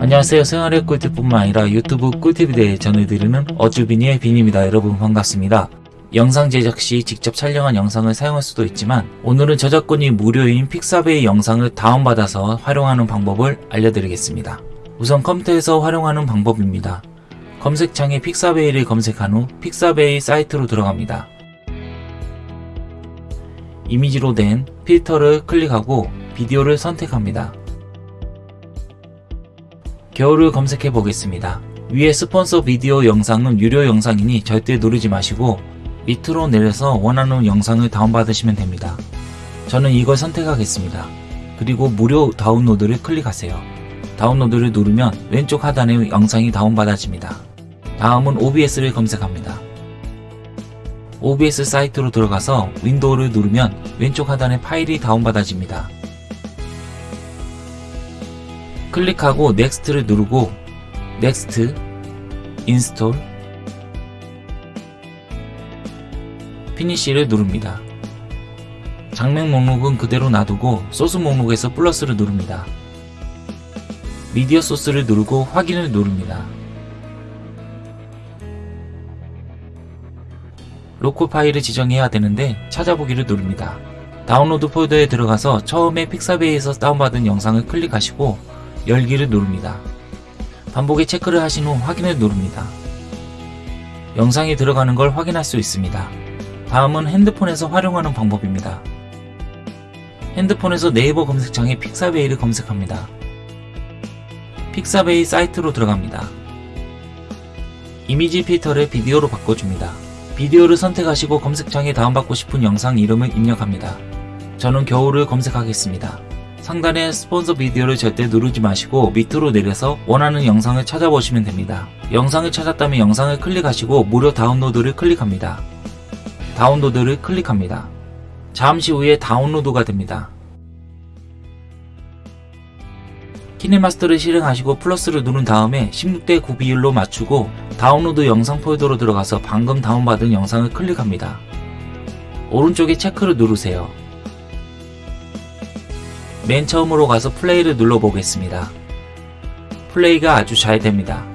안녕하세요. 생활의 꿀팁뿐만 아니라 유튜브 꿀팁에 대해 전해드리는 어쭈비니의 빈입니다. 여러분 반갑습니다. 영상 제작 시 직접 촬영한 영상을 사용할 수도 있지만 오늘은 저작권이 무료인 픽사베이 영상을 다운받아서 활용하는 방법을 알려드리겠습니다. 우선 컴퓨터에서 활용하는 방법입니다. 검색창에 픽사베이를 검색한 후 픽사베이 사이트로 들어갑니다. 이미지로 된 필터를 클릭하고 비디오를 선택합니다 겨울을 검색해 보겠습니다. 위에 스폰서 비디오 영상은 유료 영상이니 절대 누르지 마시고 밑으로 내려서 원하는 영상을 다운받으시면 됩니다. 저는 이걸 선택하겠습니다. 그리고 무료 다운로드를 클릭하세요. 다운로드를 누르면 왼쪽 하단에 영상이 다운받아집니다. 다음은 OBS를 검색합니다. OBS 사이트로 들어가서 윈도우를 누르면 왼쪽 하단에 파일이 다운받아집니다. 클릭하고 next를 누르고 next install finish를 누릅니다. 장면 목록은 그대로 놔두고 소스 목록에서 플러스를 누릅니다. 미디어 소스를 누르고 확인을 누릅니다. 로컬 파일을 지정해야 되는데 찾아보기를 누릅니다. 다운로드 폴더에 들어가서 처음에 픽사베이에서 다운받은 영상을 클릭하시고 열기를 누릅니다. 반복에 체크를 하신 후 확인을 누릅니다. 영상이 들어가는 걸 확인할 수 있습니다. 다음은 핸드폰에서 활용하는 방법입니다. 핸드폰에서 네이버 검색창에 픽사베이를 검색합니다. 픽사베이 사이트로 들어갑니다. 이미지 필터를 비디오로 바꿔줍니다. 비디오를 선택하시고 검색창에 다운받고 싶은 영상 이름을 입력합니다. 저는 겨울을 검색하겠습니다. 상단의 스폰서 비디오를 절대 누르지 마시고 밑으로 내려서 원하는 영상을 찾아보시면 됩니다. 영상을 찾았다면 영상을 클릭하시고 무료 다운로드를 클릭합니다. 다운로드를 클릭합니다. 잠시 후에 다운로드가 됩니다. 키네마스터를 실행하시고 플러스를 누른 다음에 16대 9 비율로 맞추고 다운로드 영상 폴더로 들어가서 방금 다운받은 영상을 클릭합니다. 오른쪽에 체크를 누르세요. 맨 처음으로 가서 플레이를 눌러보겠습니다. 플레이가 아주 잘 됩니다.